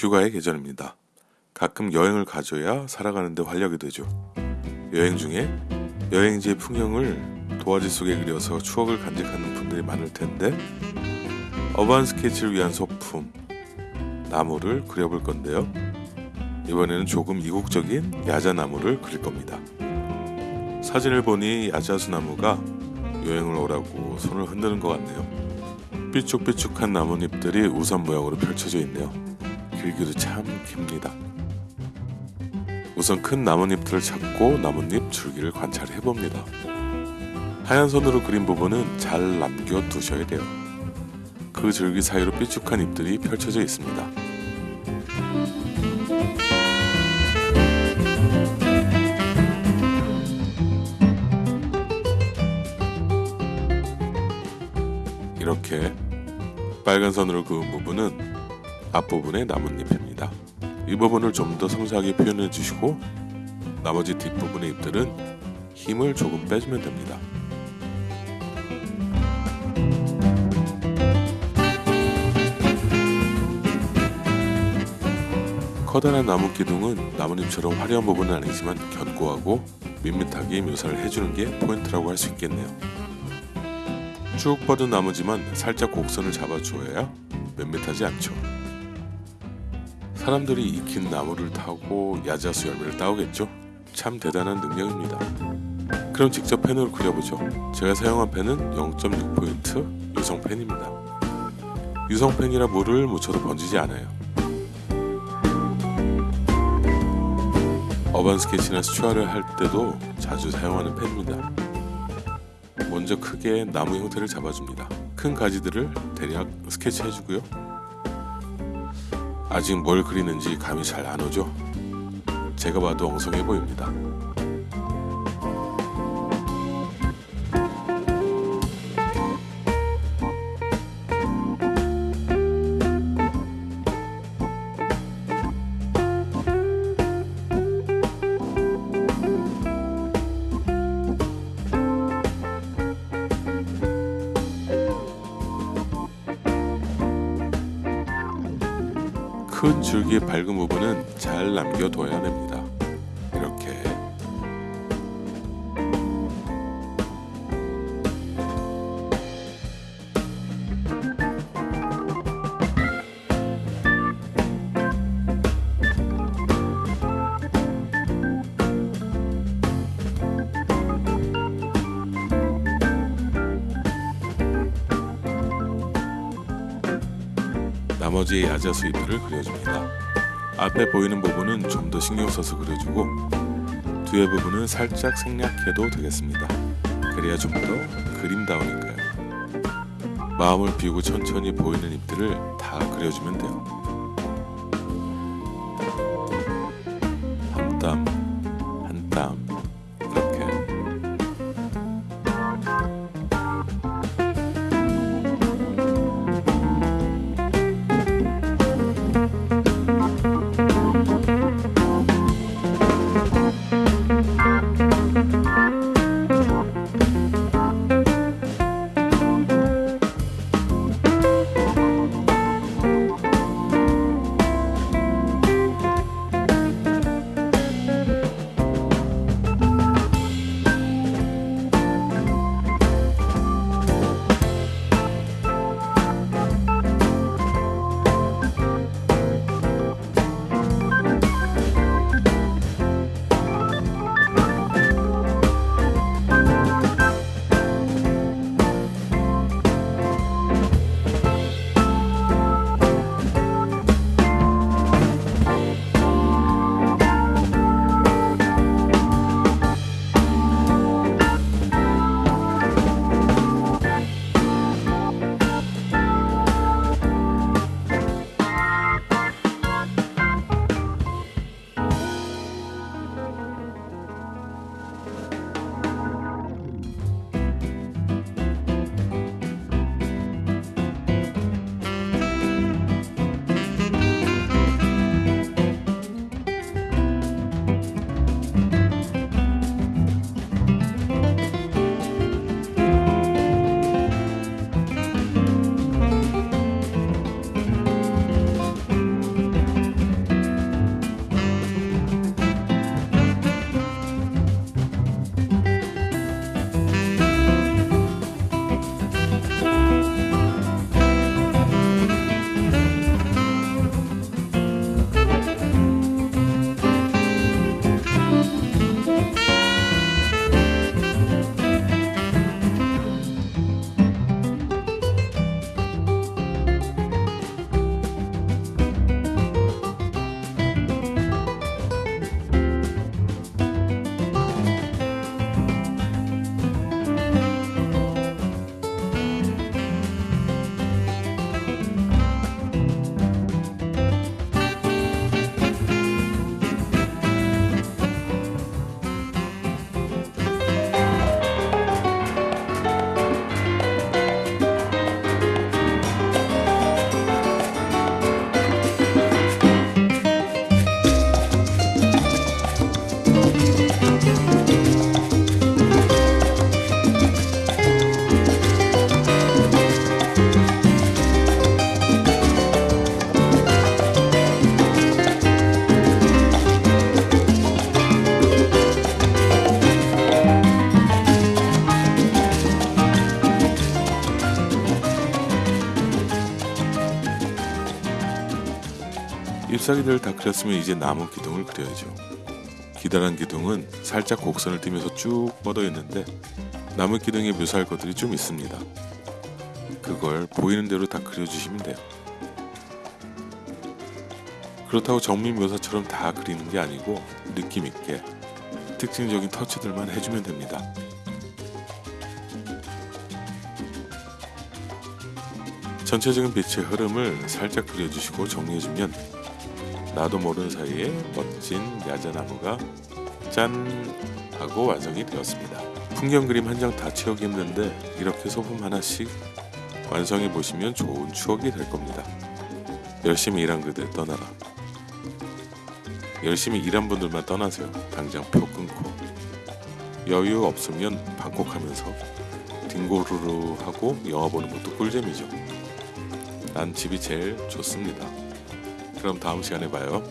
휴가의 계절입니다. 가끔 여행을 가져야 살아가는데 활력이 되죠. 여행 중에 여행지의 풍경을 도화지 속에 그려서 추억을 간직하는 분들이 많을 텐데 어반 스케치를 위한 소품 나무를 그려볼 건데요. 이번에는 조금 이국적인 야자나무를 그릴 겁니다. 사진을 보니 야자수 나무가 여행을 오라고 손을 흔드는 것 같네요. 삐쭉삐쭉한 나뭇잎들이 우산 모양으로 펼쳐져 있네요. 길기도 참 깁니다. 우선 큰 나뭇잎들을 찾고 나뭇잎 줄기를 관찰해 봅니다. 하얀 선으로 그린 부분은 잘 남겨 두셔야 돼요. 그 줄기 사이로 삐쭉한 잎들이 펼쳐져 있습니다. 이렇게 빨간 선으로 그은 부분은 앞부분의 나뭇잎입니다. 이 부분을 좀더 섬세하게 표현해 주시고 나머지 뒷부분의 잎들은 힘을 조금 빼주면 됩니다. 커다란 나무 기둥은 나뭇잎처럼 화려한 부분은 아니지만 견고하고 밋밋하게 묘사를 해주는 게 포인트라고 할 수 있겠네요. 쭉 뻗은 나무지만 살짝 곡선을 잡아주어야 밋밋하지 않죠. 사람들이 익힌 나무를 타고 야자수 열매를 따오겠죠. 참 대단한 능력입니다. 그럼 직접 펜으로 그려보죠. 제가 사용한 펜은 0.6포인트 유성 펜입니다. 유성 펜이라 물을 묻혀도 번지지 않아요. 어반 스케치나 스튜어를 할 때도 자주 사용하는 펜입니다. 먼저 크게 나무 형태를 잡아줍니다. 큰 가지들을 대략 스케치해주고요. 아직 뭘 그리는지 감이 잘 안 오죠? 제가 봐도 엉성해 보입니다. 큰 줄기의 밝은 부분은 잘 남겨둬야 됩니다. 나머지 야자 수 잎을 그려줍니다. 앞에 보이는 부분은 좀 더 신경 써서 그려주고 뒤에 부분은 살짝 생략해도 되겠습니다. 그래야 좀 더 그림다우니까요. 마음을 비우고 천천히 보이는 잎들을 다 그려주면 돼요. 잎사귀들을 다 그렸으면 이제 나무 기둥을 그려야죠. 기다란 기둥은 살짝 곡선을 띠면서 쭉 뻗어 있는데 나무 기둥에 묘사할 것들이 좀 있습니다. 그걸 보이는 대로 다 그려주시면 돼요. 그렇다고 정밀 묘사처럼 다 그리는 게 아니고 느낌 있게 특징적인 터치들만 해주면 됩니다. 전체적인 빛의 흐름을 살짝 그려주시고 정리해주면 나도 모르는 사이에 멋진 야자나무가 짠 하고 완성이 되었습니다. 풍경 그림 한 장 다 채우기 힘든데 이렇게 소품 하나씩 완성해 보시면 좋은 추억이 될 겁니다. 열심히 일한 그들 떠나라. 열심히 일한 분들만 떠나세요. 당장 표 끊고 여유 없으면 방콕하면서 딩고루루 하고 영화 보는 것도 꿀잼이죠. 난 집이 제일 좋습니다. 그럼 다음 시간에 봐요.